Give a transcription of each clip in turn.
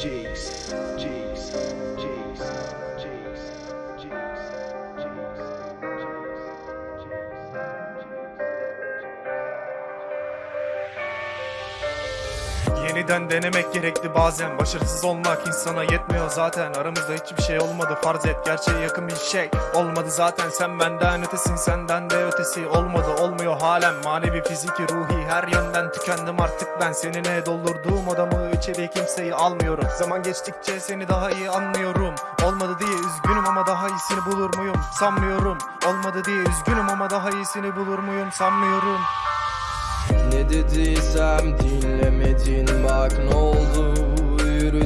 Jeez. Jeez. Yeniden denemek gerekli bazen. Başarısız olmak insana yetmiyor zaten. Aramızda hiçbir şey olmadı farz et. Gerçeğe yakın bir şey olmadı zaten. Sen benden ötesin senden de ötesi Olmadı. Olmuyor halen. Manevi fiziki ruhi her yönden tükendim artık ben. Seninle doldurduğum odamı içeri kimseyi almıyorum. Zaman geçtikçe seni daha iyi anlıyorum. Olmadı diye üzgünüm ama daha iyisini bulur muyum? Sanmıyorum. Olmadı diye üzgünüm ama daha iyisini bulur muyum? Sanmıyorum. Ne dediysem oldu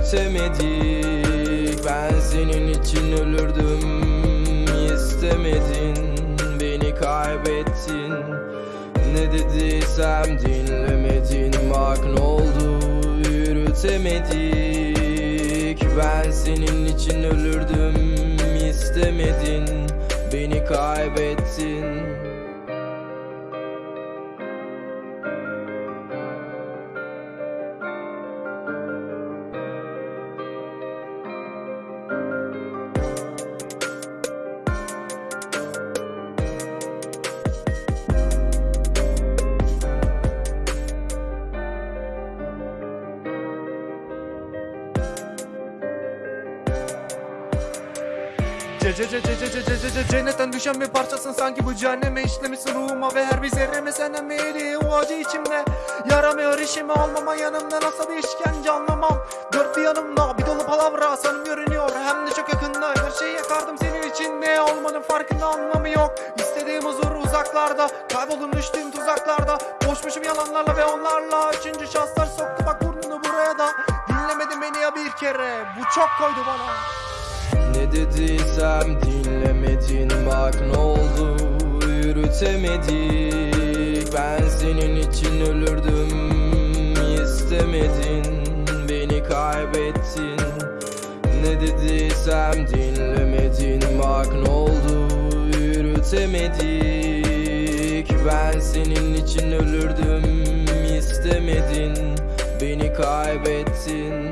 yürütemedik Ben senin için ölürdüm. İstemedin. Beni kaybettin. Ne dediysem dinlemedin. Bak ne oldu? Yürütemedik. Ben senin için ölürdüm. İstemedin. Beni kaybettin Ce ce ce ce ce ce ce ce ce Cennetten düşen bir parçasın sanki bu cehenneme işlemişsin ruhuma Ve her bir zerreme senden meyli o acı içimde Yaramıyor işime olmama yanımda nasıl bir işkence anlamam Dört bir yanımda bir dolu palavra sanım görünüyor Hem de çok yakında her şeyi yakardım senin için Ne olmanın farkında anlamı yok İstediğim huzur uzaklarda Kayboldum düştüğüm tuzaklarda Boşmuşum yalanlarla ve onlarla Üçüncü şanslar soktu bak burnunu buraya da Dinlemedin beni ya bir kere Bu çok koydu bana Ne dediysem dinlemedin. Bak ne oldu? Yürütemedik. Ben senin için ölürdüm. İstemedin. Beni kaybettin. Ne dediysem dinlemedin. Bak ne oldu? Yürütemedik. Ben senin için ölürdüm. İstemedin. Beni kaybettin